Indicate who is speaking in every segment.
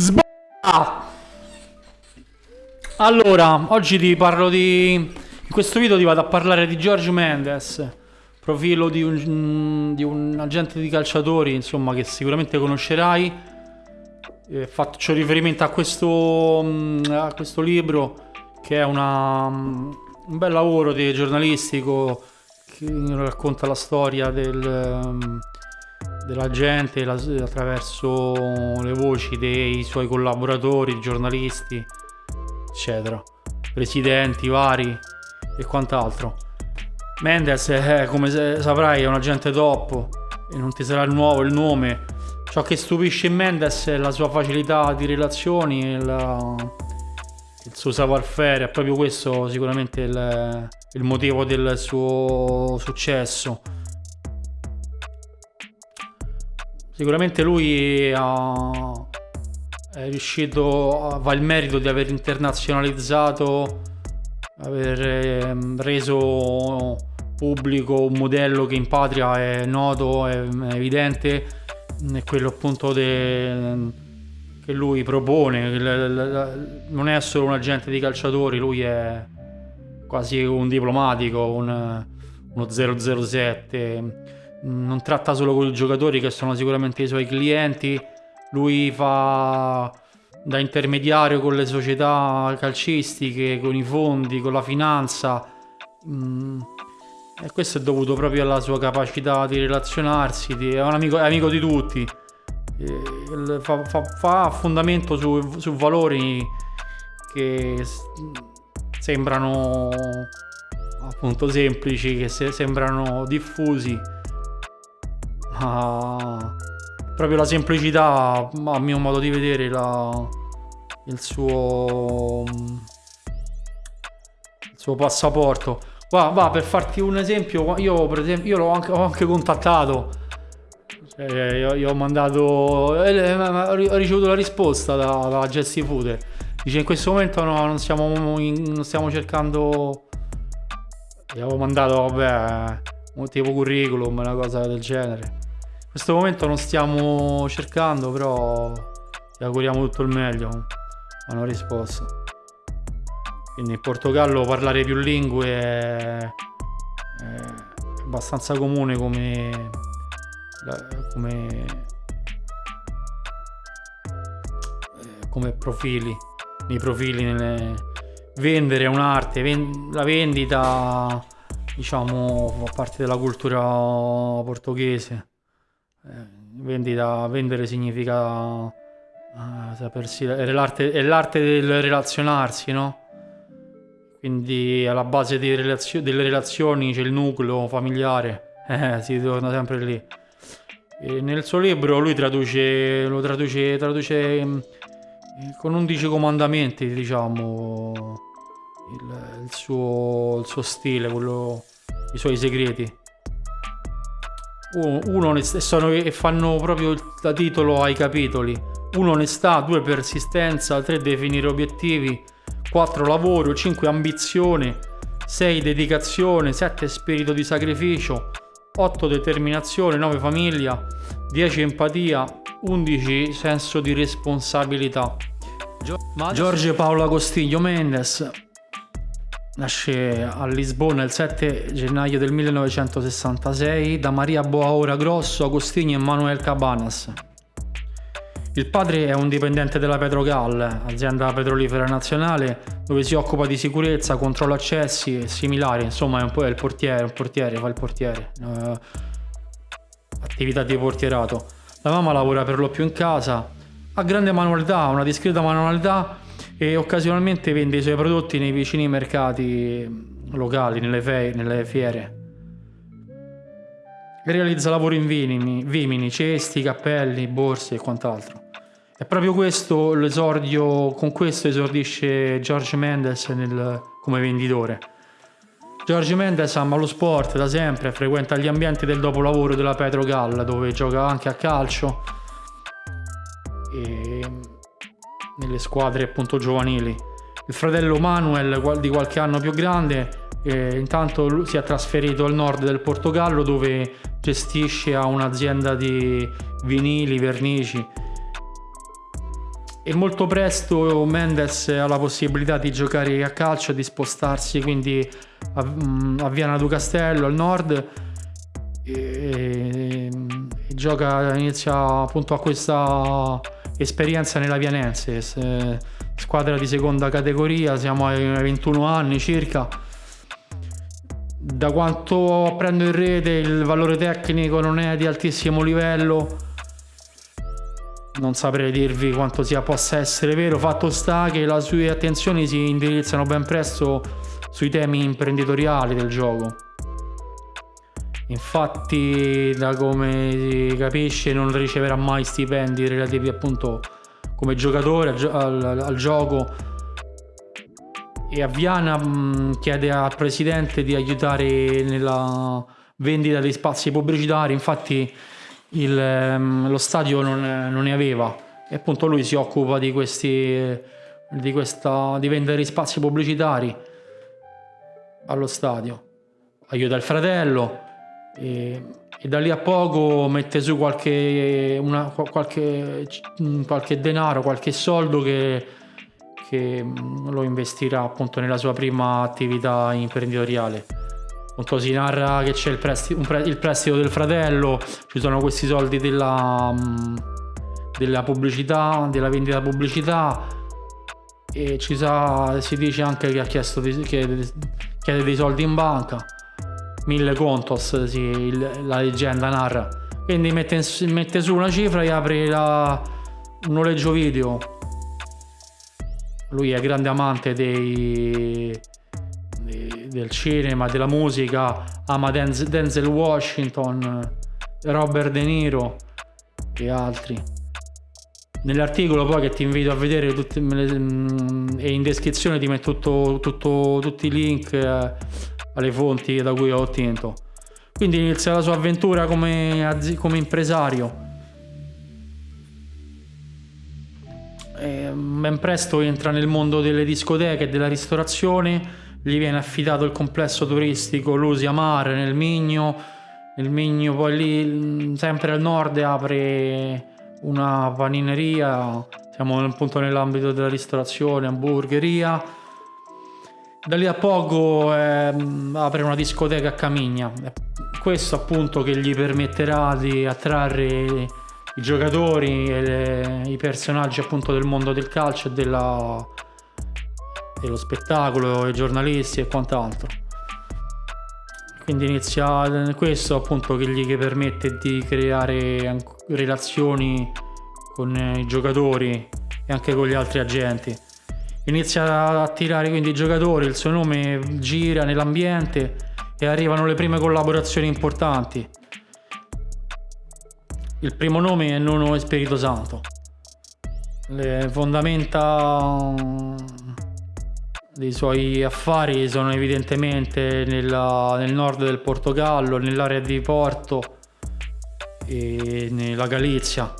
Speaker 1: Sbaglia! Allora, oggi ti parlo di... In questo video ti vado a parlare di George Mendes, profilo di un, di un agente di calciatori, insomma, che sicuramente conoscerai. Eh, faccio riferimento a questo, a questo libro, che è una, un bel lavoro di giornalistico che racconta la storia del della gente attraverso le voci dei suoi collaboratori, giornalisti, eccetera, presidenti vari e quant'altro. Mendes, è, come saprai, è un agente top e non ti sarà nuovo il nome. Ciò che stupisce in Mendes è la sua facilità di relazioni, la, il suo savoir-faire, è proprio questo sicuramente il, il motivo del suo successo Sicuramente lui ha, è riuscito, va il merito di aver internazionalizzato, aver ehm, reso pubblico un modello che in patria è noto, è, evidente, è quello appunto de, che lui propone, non è solo un agente di calciatori, lui è quasi un diplomatico, un, uno 007 non tratta solo con i giocatori che sono sicuramente i suoi clienti, lui fa da intermediario con le società calcistiche, con i fondi, con la finanza. Mm. E questo è dovuto proprio alla sua capacità di relazionarsi, di, è un amico, è amico di tutti. Fa, fa, fa fondamento su, su, valori che sembrano appunto semplici, che se, sembrano diffusi ma proprio la semplicità, a mio modo di vedere, la, il suo il suo passaporto. Va, va, per farti un esempio, io per esempio, io l'ho anche, ho anche contattato. Cioè, io, io, ho mandato. Eh, ho ricevuto la risposta da, da Jesse Food. Dice in questo momento no, non stiamo, non stiamo cercando. Gli avevo mandato, vabbè, un tipo curriculum, una cosa del genere. In questo momento non stiamo cercando, però ti auguriamo tutto il meglio. Hanno risposto. Quindi in Portogallo parlare più lingue è, abbastanza comune come, come, come profili. Nei profili, nelle, vendere è un'arte, la vendita diciamo fa parte della cultura portoghese eh, vendita, vendere significa uh, sapersi, è l'arte, è l'arte del relazionarsi, no? Quindi alla base relazio, delle relazioni c'è il nucleo familiare, eh, si torna sempre lì. E nel suo libro lui traduce, lo traduce, traduce mm, con 11 comandamenti, diciamo, il, il, suo, il suo stile, quello, i suoi segreti uno onestà, e fanno proprio da titolo ai capitoli. Uno onestà, due persistenza, tre definire obiettivi, quattro lavoro, cinque ambizione, sei dedicazione, sette spirito di sacrificio, otto determinazione, nove famiglia, dieci empatia, undici senso di responsabilità. Giorgio Paolo Agostiglio Mendes Nasce a Lisbona il 7 gennaio del 1966 da Maria Boaora Grosso, Agostini e Manuel Cabanas. Il padre è un dipendente della Petrogal, azienda petrolifera nazionale, dove si occupa di sicurezza, controllo accessi e similari, insomma è un po' il portiere, un portiere, fa il portiere. Uh, attività di portierato. La mamma lavora per lo più in casa, ha grande manualità, una discreta manualità e occasionalmente vende i suoi prodotti nei vicini mercati locali, nelle, fe- nelle fiere. Realizza lavori in vimini, vimini, cesti, cappelli, borse e quant'altro. È proprio questo l'esordio, con questo esordisce George Mendes nel, come venditore. George Mendes ama lo sport da sempre, frequenta gli ambienti del dopolavoro della Petrogal dove gioca anche a calcio. E nelle squadre appunto giovanili. Il fratello Manuel di qualche anno più grande eh, intanto si è trasferito al nord del Portogallo dove gestisce un'azienda di vinili, vernici e molto presto Mendes ha la possibilità di giocare a calcio, di spostarsi quindi a, mm, a Viana do Castello al nord e, e, e gioca, inizia appunto a questa esperienza nella Vianense, squadra di seconda categoria, siamo ai 21 anni circa. Da quanto prendo in rete il valore tecnico non è di altissimo livello, non saprei dirvi quanto sia possa essere vero, fatto sta che le sue attenzioni si indirizzano ben presto sui temi imprenditoriali del gioco. Infatti, da come si capisce, non riceverà mai stipendi relativi appunto come giocatore al, al, al gioco. E a Viana mh, chiede al presidente di aiutare nella vendita dei spazi pubblicitari. Infatti, il, ehm, lo stadio non, non, ne aveva e appunto lui si occupa di questi di, questa, di vendere spazi pubblicitari allo stadio aiuta il fratello e, e da lì a poco mette su qualche, una, qualche, qualche denaro qualche soldo che, che lo investirà appunto nella sua prima attività imprenditoriale. Appunto si narra che c'è il, prestito, pre, il prestito del fratello, ci sono questi soldi della, mm, della pubblicità, della vendita pubblicità e ci sa, si dice anche che ha chiesto di, chiede, chiede dei soldi in banca, mille contos, sì, il, la leggenda narra. Quindi mette, mette, su una cifra e apre la, un noleggio video. Lui è grande amante dei del cinema, della musica, ama Denzel Washington, Robert De Niro e altri. Nell'articolo poi che ti invito a vedere tutti, mm, e in descrizione ti metto tutto, tutto, tutti i link eh, alle fonti da cui ho ottenuto. Quindi inizia la sua avventura come, come impresario. E ben presto entra nel mondo delle discoteche e della ristorazione gli viene affidato il complesso turistico Lusia Mare nel Migno, nel Migno poi lì sempre al nord apre una panineria, siamo appunto nell'ambito della ristorazione, hamburgeria. Da lì a poco eh, apre una discoteca a Camigna. Questo appunto che gli permetterà di attrarre i giocatori e le, i personaggi appunto del mondo del calcio e della, dello spettacolo, i giornalisti e quant'altro. Quindi inizia questo appunto che gli permette di creare relazioni con i giocatori e anche con gli altri agenti. Inizia a attirare quindi i giocatori, il suo nome gira nell'ambiente e arrivano le prime collaborazioni importanti. Il primo nome è Nono Spirito Santo. Le fondamenta dei suoi affari sono evidentemente nella, nel nord del Portogallo, nell'area di Porto e nella Galizia,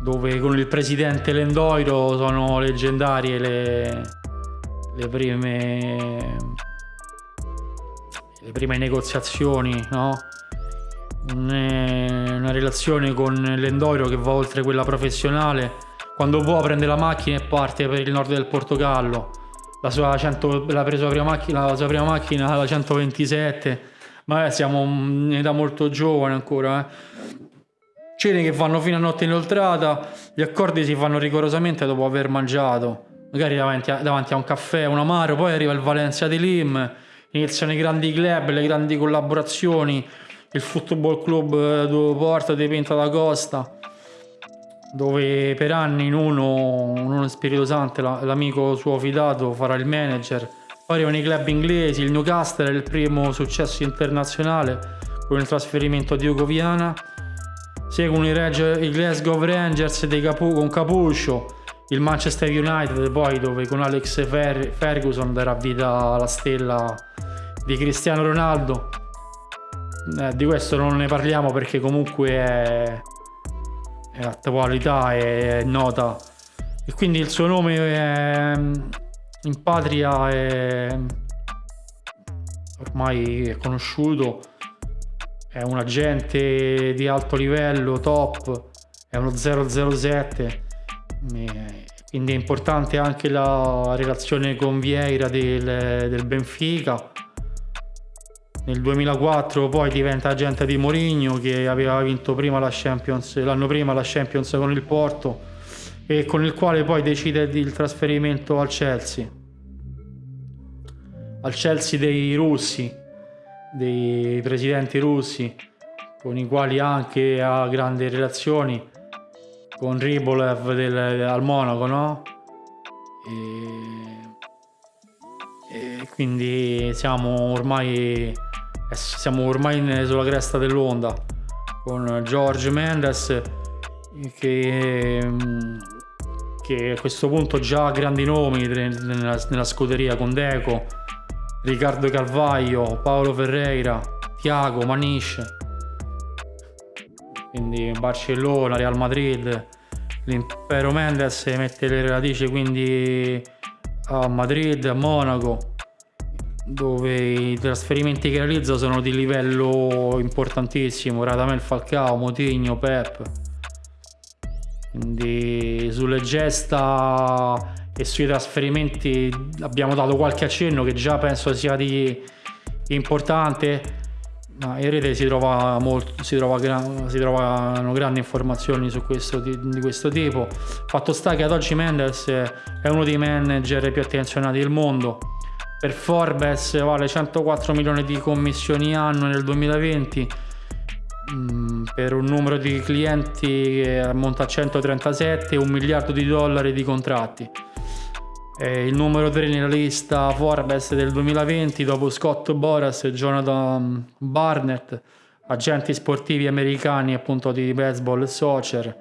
Speaker 1: dove con il presidente Lendoiro sono leggendarie le, le prime le prime negoziazioni, no? una relazione con Lendoiro che va oltre quella professionale. Quando può prende la macchina e parte per il nord del Portogallo la sua, 100, la, presa prima macchina, la sua prima macchina, la 127, ma eh, siamo in età molto giovane ancora. Eh. Cene che vanno fino a notte inoltrata, gli accordi si fanno rigorosamente dopo aver mangiato, magari davanti a, davanti a un caffè, un amaro, poi arriva il Valencia di Lim, iniziano i grandi club, le grandi collaborazioni, il Football Club eh, do Porta di Pinta da Costa dove per anni Nuno, Nuno Spirito Santo, l'amico suo fidato, farà il manager. Poi arrivano i club inglesi, il Newcastle è il primo successo internazionale con il trasferimento di Ugo Viana. Seguono i, Reg- i Glasgow Rangers Capu- con Capuscio, il Manchester United poi dove con Alex Fer- Ferguson darà vita alla stella di Cristiano Ronaldo. Eh, di questo non ne parliamo perché comunque è è attualità, è nota e quindi il suo nome è, in patria è ormai è conosciuto, è un agente di alto livello, top, è uno 007 quindi è importante anche la relazione con Vieira del, del Benfica. Nel 2004 poi diventa agente di Mourinho che aveva vinto prima la Champions, l'anno prima la Champions con il Porto e con il quale poi decide il trasferimento al Chelsea. Al Chelsea dei russi, dei presidenti russi, con i quali anche ha grandi relazioni con Ribolev del, al Monaco, no? E, e quindi siamo ormai, siamo ormai sulla cresta dell'onda con George Mendes che, che a questo punto già ha grandi nomi nella, nella scuderia con Deco, Riccardo Calvaio, Paolo Ferreira, Tiago, Manish quindi Barcellona, Real Madrid, l'impero Mendes mette le radici quindi a Madrid, a Monaco, dove i trasferimenti che realizza sono di livello importantissimo, Radamel Falcao, Motigno, Pep. Quindi sulle gesta e sui trasferimenti abbiamo dato qualche accenno che già penso sia di importante ma in rete si, trova molto, si, trova si trovano grandi informazioni su questo, di, di, questo tipo. Fatto sta che ad oggi Mendes è uno dei manager più attenzionati del mondo. Per Forbes vale 104 milioni di commissioni annue nel 2020 mm, per un numero di clienti che ammonta a 137 e un miliardo di dollari di contratti. È il numero 3 nella lista Forbes del 2020 dopo Scott Boras e Jonathan Barnett, agenti sportivi americani appunto di baseball e soccer.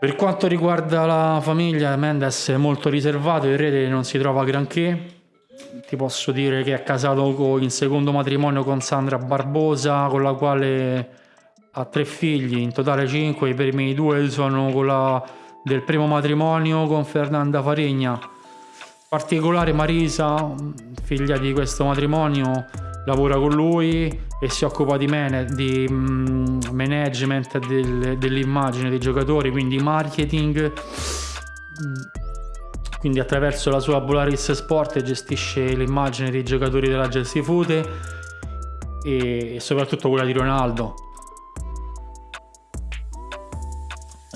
Speaker 1: Per quanto riguarda la famiglia, Mendes è molto riservato, in rete non si trova granché. Ti posso dire che è casato in secondo matrimonio con Sandra Barbosa, con la quale ha tre figli, in totale cinque, i primi due sono con la del primo matrimonio con Fernanda Farigna. Particolare Marisa, figlia di questo matrimonio, lavora con lui e si occupa di, man di mm, management del, dell'immagine dei giocatori, quindi marketing. Quindi attraverso la sua Polaris Sport gestisce l'immagine dei giocatori della Chelsea Fute e soprattutto quella di Ronaldo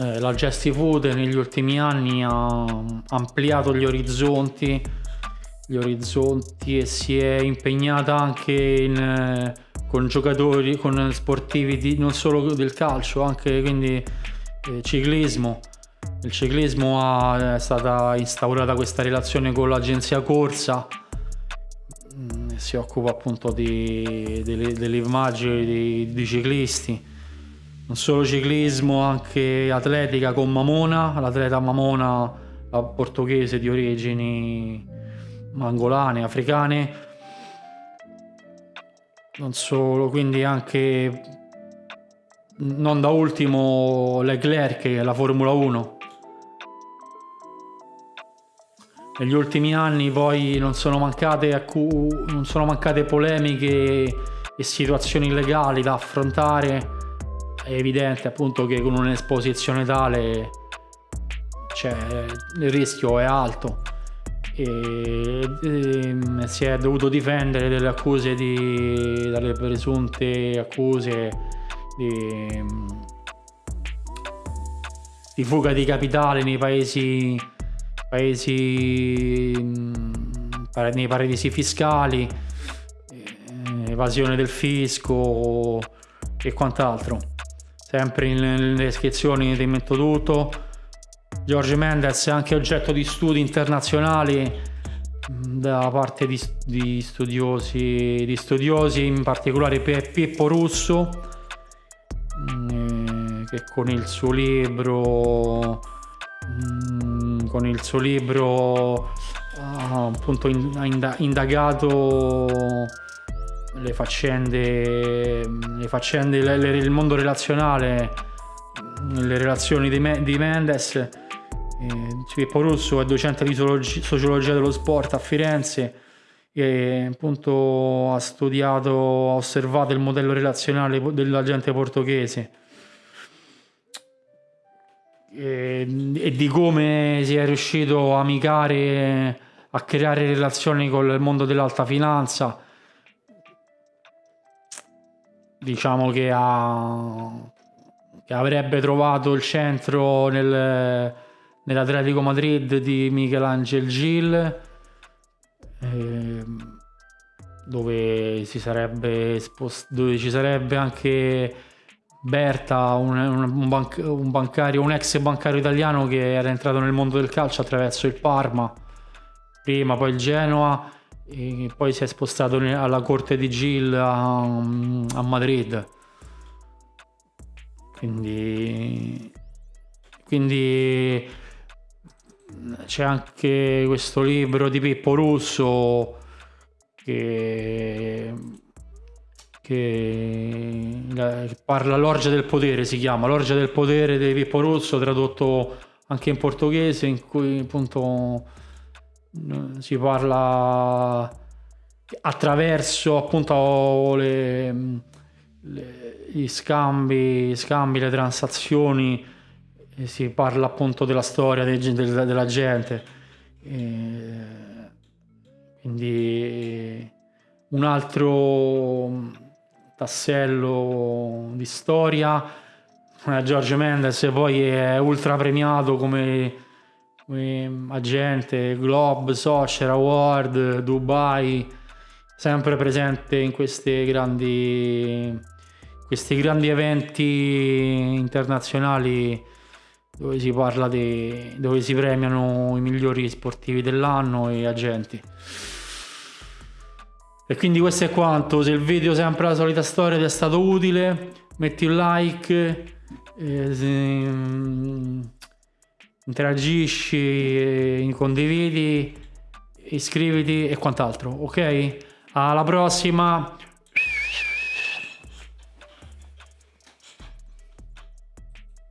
Speaker 1: Eh, la Just Food negli ultimi anni ha ampliato gli orizzonti, gli orizzonti e si è impegnata anche in, eh, con giocatori, con sportivi di, non solo del calcio, anche quindi eh, ciclismo. Il ciclismo ha, è stata instaurata questa relazione con l'agenzia Corsa, mm, si occupa appunto di, delle, delle immagini di, di ciclisti non solo ciclismo, anche atletica con Mamona, l'atleta Mamona portoghese di origini angolane, africane. Non solo, quindi anche non da ultimo Leclerc, la Formula 1. Negli ultimi anni poi non sono mancate, non sono mancate polemiche e situazioni legali da affrontare è evidente appunto che con un'esposizione tale cioè, il rischio è alto. E, e, ehm, si è dovuto difendere dalle accuse di, dalle presunte accuse di, di fuga di capitale nei paesi, paesi nei paradisi fiscali eh, evasione del fisco e quant'altro sempre nelle descrizioni ti metto tutto. George Mendes è anche oggetto di studi internazionali mm, da parte di, di, studiosi, di studiosi, in particolare Pippo Russo, mm, che con il suo libro, mm, con il suo libro ha appunto indagato le faccende, le faccende le, le, il mondo relazionale, le relazioni di, Me, di Mendes. Eh, Pippo Russo è docente di sociologia dello sport a Firenze e appunto ha studiato, ha osservato il modello relazionale dell'agente portoghese e, e di come si è riuscito a amicare, a creare relazioni con il mondo dell'alta finanza. Diciamo che, ha, che avrebbe trovato il centro nel, nell'Atletico Madrid di Michelangelo Gil, eh, dove, sarebbe spost- dove ci sarebbe anche Berta, un, un, banc- un, bancario, un ex bancario italiano che era entrato nel mondo del calcio attraverso il Parma, prima poi il Genoa e poi si è spostato alla corte di Gil a, a Madrid. Quindi, quindi c'è anche questo libro di Pippo Russo che che parla l'orgia del potere, si chiama l'orgia del potere di Pippo Russo, tradotto anche in portoghese, in cui appunto si parla attraverso appunto le, le, gli scambi, scambi, le transazioni, si parla appunto della storia de, de, della gente. E quindi un altro tassello di storia. Eh, George Mendes poi è ultra premiato come agente Globe, Socher Award, Dubai, sempre presente in questi grandi, questi grandi eventi internazionali dove si parla di dove si premiano i migliori sportivi dell'anno e agenti. E quindi questo è quanto, se il video sempre la solita storia ti è stato utile, metti un like, eh, se, um, interagisci, eh, condividi, iscriviti e quant'altro, ok? Alla prossima!